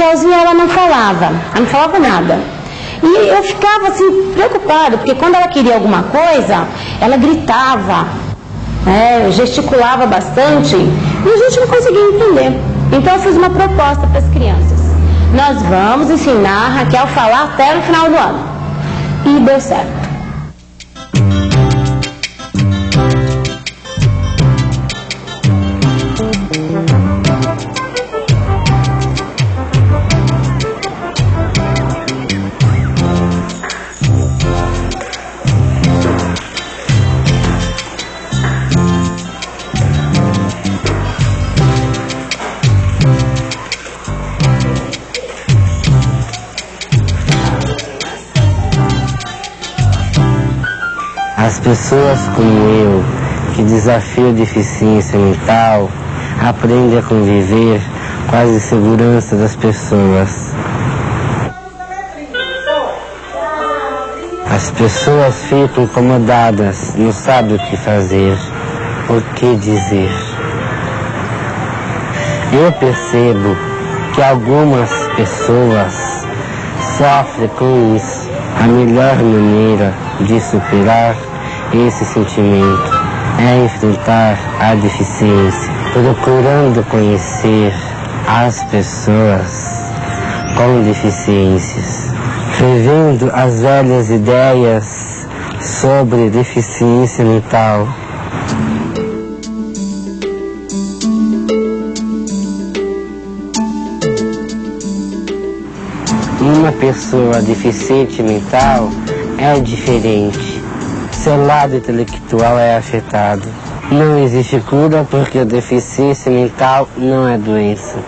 Raquelzinha, ela não falava, ela não falava nada. E eu ficava assim, preocupada, porque quando ela queria alguma coisa, ela gritava, né, gesticulava bastante, e a gente não conseguia entender. Então eu fiz uma proposta para as crianças. Nós vamos ensinar a Raquel a falar até no final do ano. E deu certo. Pessoas como eu, que desafiam a deficiência mental, aprendem a conviver com as inseguranças das pessoas. As pessoas ficam incomodadas, não sabem o que fazer, o que dizer. Eu percebo que algumas pessoas sofrem com isso. A melhor maneira de superar esse sentimento é enfrentar a deficiência, procurando conhecer as pessoas com deficiências, revendo as velhas ideias sobre deficiência mental. Uma pessoa deficiente mental é diferente. Seu lado intelectual é afetado. Não existe cura porque a deficiência mental não é doença.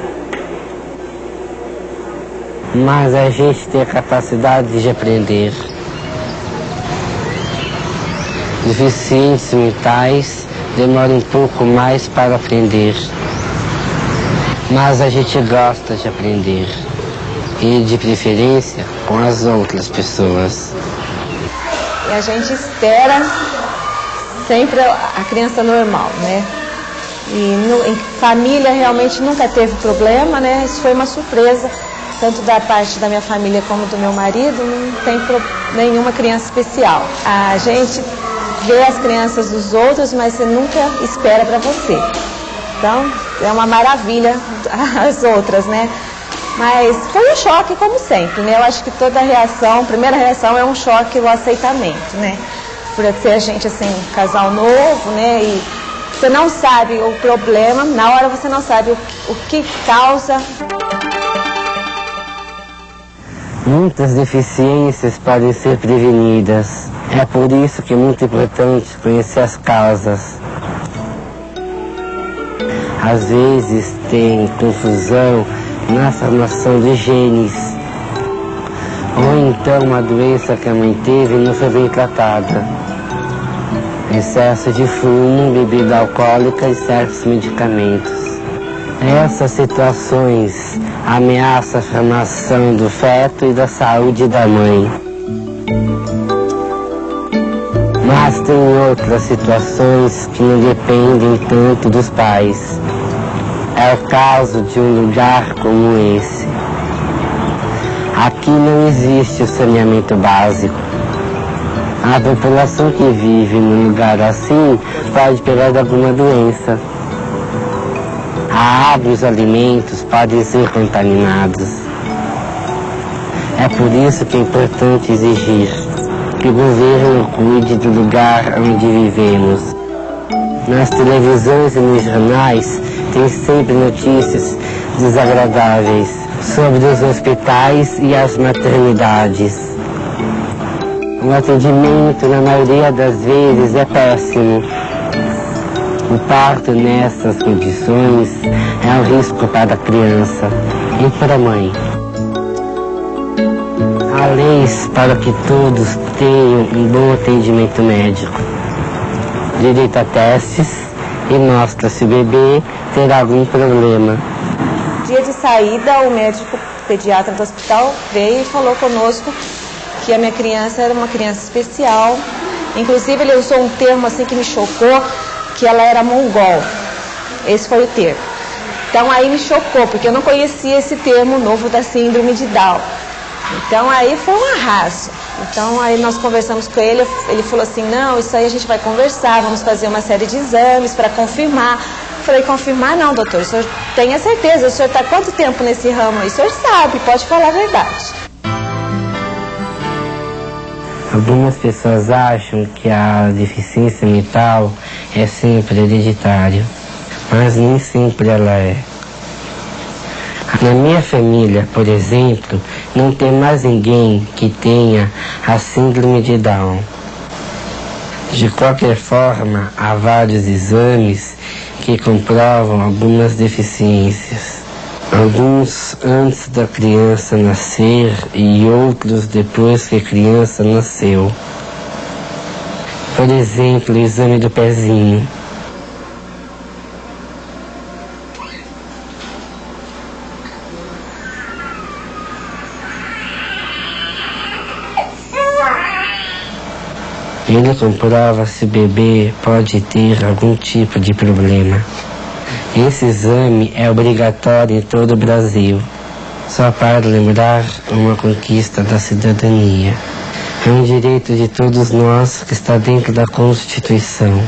Mas a gente tem a capacidade de aprender. Deficientes mentais demoram um pouco mais para aprender. Mas a gente gosta de aprender. E de preferência com as outras pessoas. A gente espera sempre a criança normal, né? E no, em família realmente nunca teve problema, né? Isso foi uma surpresa, tanto da parte da minha família como do meu marido, não tem pro, nenhuma criança especial. A gente vê as crianças dos outros, mas você nunca espera para você. Então, é uma maravilha as outras, né? Mas foi um choque, como sempre, né? Eu acho que toda reação, primeira reação é um choque, o aceitamento, né? Por ser a gente, assim, casal novo, né? E você não sabe o problema, na hora você não sabe o, o que causa. Muitas deficiências podem ser prevenidas. É por isso que é muito importante conhecer as causas. Às vezes tem confusão na formação de genes. Ou então uma doença que a mãe teve não foi bem tratada. Excesso de fumo, bebida alcoólica e certos medicamentos. Essas situações ameaçam a formação do feto e da saúde da mãe. Mas tem outras situações que não dependem tanto dos pais. É o caso de um lugar como esse. Aqui não existe o saneamento básico. A população que vive num lugar assim pode pegar alguma doença. A água e os alimentos podem ser contaminados. É por isso que é importante exigir que o governo cuide do lugar onde vivemos. Nas televisões e nos jornais tem sempre notícias desagradáveis sobre os hospitais e as maternidades. O atendimento, na maioria das vezes, é péssimo. O parto nessas condições é um risco para a criança e para a mãe. Há leis para que todos tenham um bom atendimento médico. Direito a testes e mostra se o bebê terá algum problema. Dia de saída, o médico pediatra do hospital veio e falou conosco que a minha criança era uma criança especial. Inclusive ele usou um termo assim que me chocou, que ela era mongol. Esse foi o termo. Então aí me chocou, porque eu não conhecia esse termo novo da síndrome de Down. Então aí foi um arraso. Então aí nós conversamos com ele, ele falou assim, não, isso aí a gente vai conversar, vamos fazer uma série de exames para confirmar. Eu falei, confirmar não, doutor, o senhor tenha certeza, o senhor está quanto tempo nesse ramo aí? O senhor sabe, pode falar a verdade. Algumas pessoas acham que a deficiência mental é sempre hereditária, mas nem sempre ela é. Na minha família, por exemplo, não tem mais ninguém que tenha a síndrome de Down. De qualquer forma, há vários exames que comprovam algumas deficiências. Alguns antes da criança nascer e outros depois que a criança nasceu. Por exemplo, o exame do pezinho. Ele comprova se o bebê pode ter algum tipo de problema. Esse exame é obrigatório em todo o Brasil. Só para lembrar uma conquista da cidadania. É um direito de todos nós que está dentro da Constituição.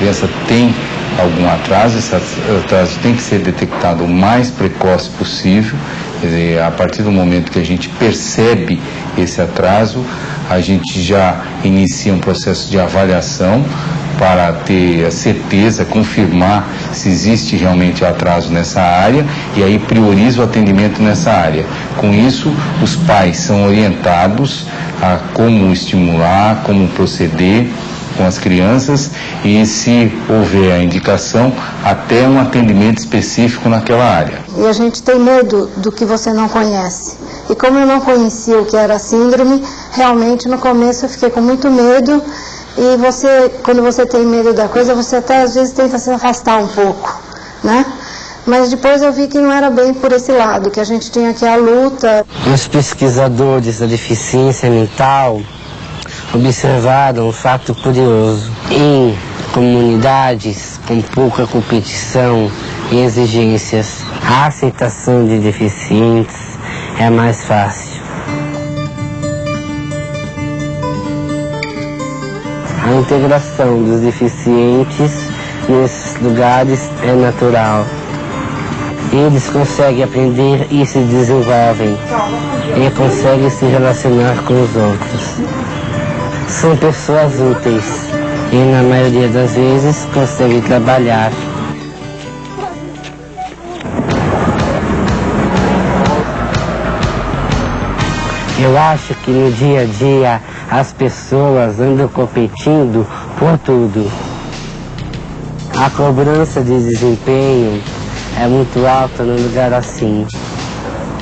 Criança tem algum atraso, esse atraso tem que ser detectado o mais precoce possível. Dizer, a partir do momento que a gente percebe esse atraso, a gente já inicia um processo de avaliação para ter a certeza, confirmar se existe realmente atraso nessa área e aí prioriza o atendimento nessa área. Com isso, os pais são orientados a como estimular, como proceder com as crianças e, se houver a indicação, até um atendimento específico naquela área. E a gente tem medo do que você não conhece. E como eu não conhecia o que era a síndrome, realmente no começo eu fiquei com muito medo. E você, quando você tem medo da coisa, você até às vezes tenta se afastar um pouco, né? Mas depois eu vi que não era bem por esse lado, que a gente tinha aqui a luta. Os pesquisadores da deficiência mental observaram um fato curioso. Em comunidades com pouca competição e exigências, a aceitação de deficientes é mais fácil. A integração dos deficientes nesses lugares é natural. Eles conseguem aprender e se desenvolvem e conseguem se relacionar com os outros são pessoas úteis e na maioria das vezes conseguem trabalhar. Eu acho que no dia a dia as pessoas andam competindo por tudo. A cobrança de desempenho é muito alta num lugar assim.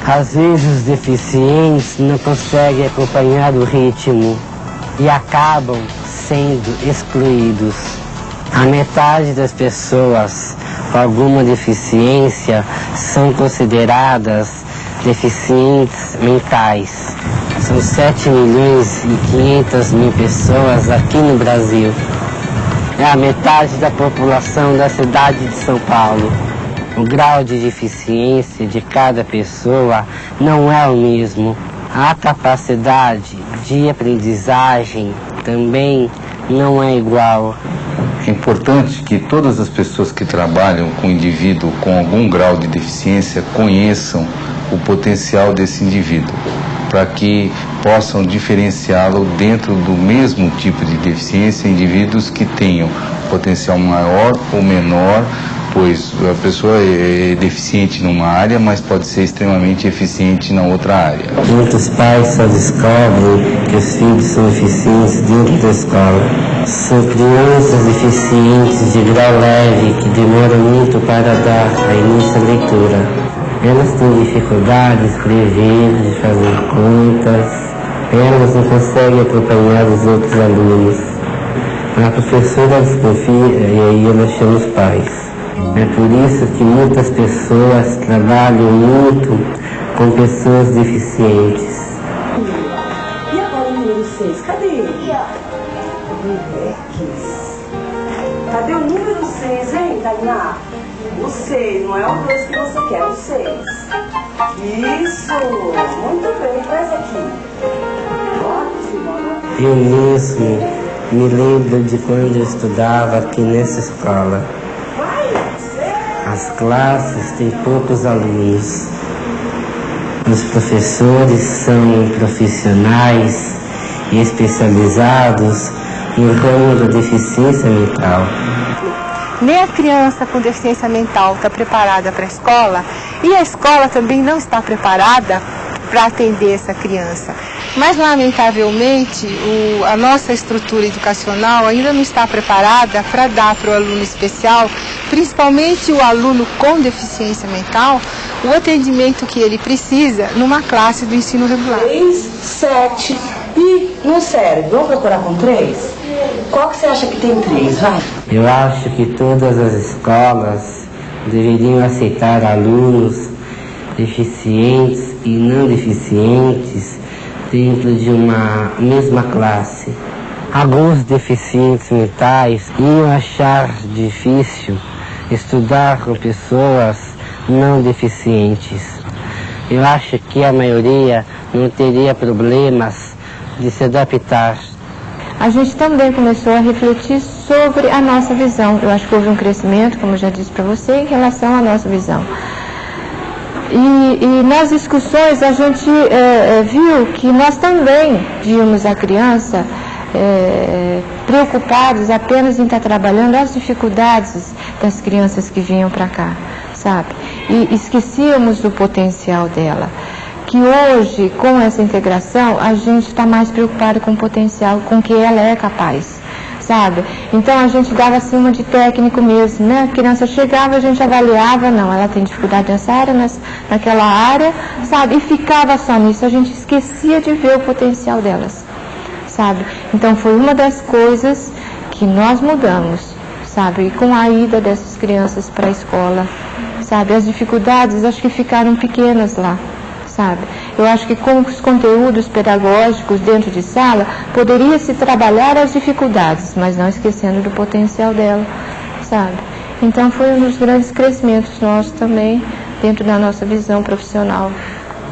Às vezes os deficientes não conseguem acompanhar o ritmo e acabam sendo excluídos. A metade das pessoas com alguma deficiência são consideradas deficientes mentais. São 7 milhões e 500 mil pessoas aqui no Brasil. É a metade da população da cidade de São Paulo. O grau de deficiência de cada pessoa não é o mesmo. A capacidade de aprendizagem também não é igual. É importante que todas as pessoas que trabalham com indivíduo com algum grau de deficiência conheçam o potencial desse indivíduo, para que possam diferenciá-lo dentro do mesmo tipo de deficiência, indivíduos que tenham potencial maior ou menor pois a pessoa é deficiente numa área, mas pode ser extremamente eficiente na outra área. Muitos pais só descobrem que os filhos são eficientes dentro da escola. São crianças deficientes de grau leve que demoram muito para dar a início à leitura. Elas têm dificuldade de escrever, de fazer contas, elas não conseguem acompanhar os outros alunos. A professora desconfia e aí ela chama os pais. É por isso que muitas pessoas trabalham muito com pessoas deficientes. E agora o número 6? Cadê ele? Rivex. Cadê o número 6, hein, Tainá? O 6, não é o 2 que você quer, o 6. Isso! Muito bem, traz aqui. Ótimo. Eu mesmo me lembro de quando eu estudava aqui nessa escola. As classes têm poucos alunos. Os professores são profissionais e especializados no ramo da deficiência mental. Nem a criança com deficiência mental está preparada para a escola e a escola também não está preparada para atender essa criança. Mas, lamentavelmente, o, a nossa estrutura educacional ainda não está preparada para dar para o aluno especial, principalmente o aluno com deficiência mental, o atendimento que ele precisa numa classe do ensino regular. 3, 7 e no cérebro. Vamos procurar com 3? Qual que você acha que tem 3? Vai. Eu acho que todas as escolas deveriam aceitar alunos deficientes e não deficientes dentro de uma mesma classe. Alguns deficientes mentais iam achar difícil estudar com pessoas não deficientes. Eu acho que a maioria não teria problemas de se adaptar. A gente também começou a refletir sobre a nossa visão. Eu acho que houve um crescimento, como já disse para você, em relação à nossa visão. E, e nas discussões a gente é, é, viu que nós também víamos a criança é, preocupados apenas em estar trabalhando as dificuldades das crianças que vinham para cá, sabe? E esquecíamos do potencial dela. Que hoje, com essa integração, a gente está mais preocupado com o potencial, com o que ela é capaz sabe? Então a gente dava acima de técnico mesmo, né? A criança chegava, a gente avaliava, não, ela tem dificuldade nessa área, nessa, naquela área, sabe? E ficava só nisso, a gente esquecia de ver o potencial delas, sabe? Então foi uma das coisas que nós mudamos, sabe? E com a ida dessas crianças para a escola, sabe? As dificuldades acho que ficaram pequenas lá sabe? Eu acho que com os conteúdos pedagógicos dentro de sala, poderia se trabalhar as dificuldades, mas não esquecendo do potencial dela, sabe? Então foi um dos grandes crescimentos nossos também, dentro da nossa visão profissional.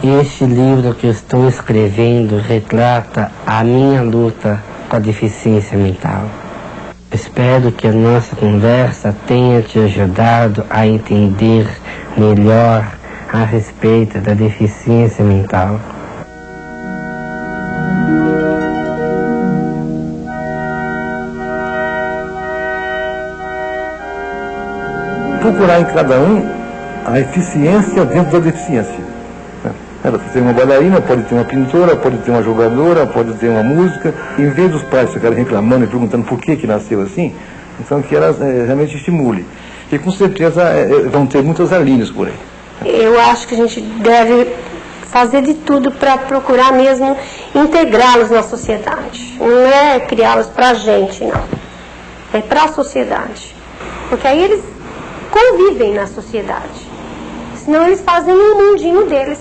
Este livro que eu estou escrevendo retrata a minha luta com a deficiência mental. Espero que a nossa conversa tenha te ajudado a entender melhor a respeito da deficiência mental. Procurar em cada um a eficiência dentro da deficiência. Ela pode ter uma bailarina, pode ter uma pintora, pode ter uma jogadora, pode ter uma música. Em vez dos pais ficarem reclamando e perguntando por que, que nasceu assim, então que ela é, realmente estimule. E com certeza é, vão ter muitas alinhas por aí. Eu acho que a gente deve fazer de tudo para procurar mesmo integrá-los na sociedade. Não é criá-los para a gente, não. É para a sociedade. Porque aí eles convivem na sociedade. Senão eles fazem um mundinho deles